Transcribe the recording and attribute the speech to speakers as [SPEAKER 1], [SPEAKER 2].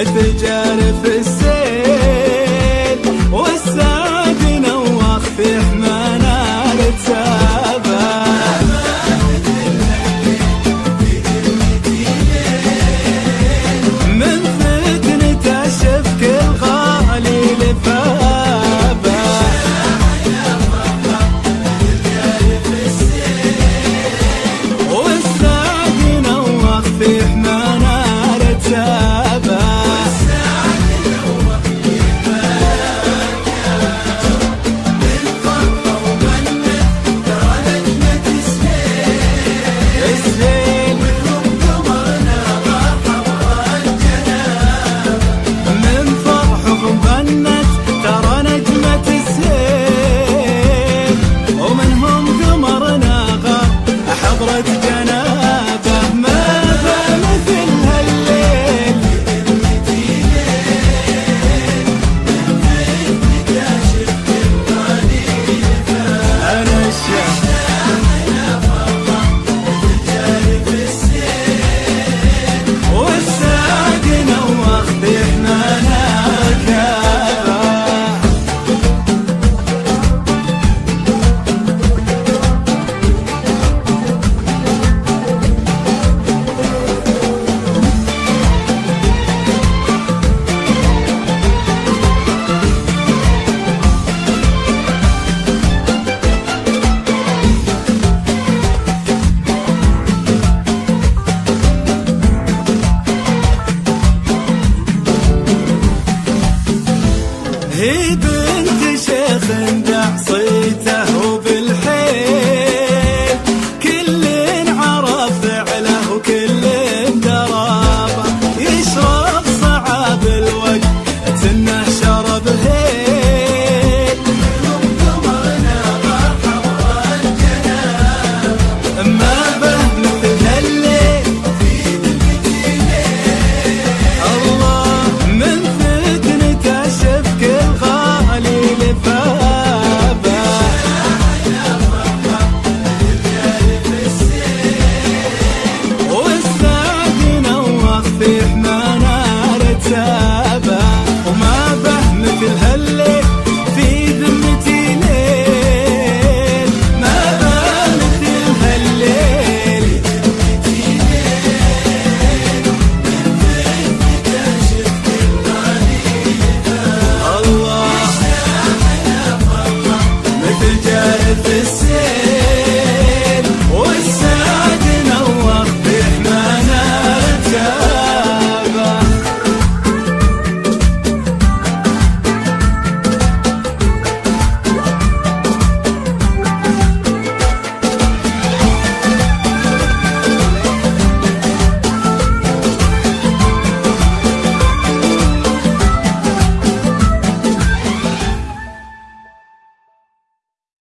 [SPEAKER 1] مثل جارف هي بنت شيخ دع صيد this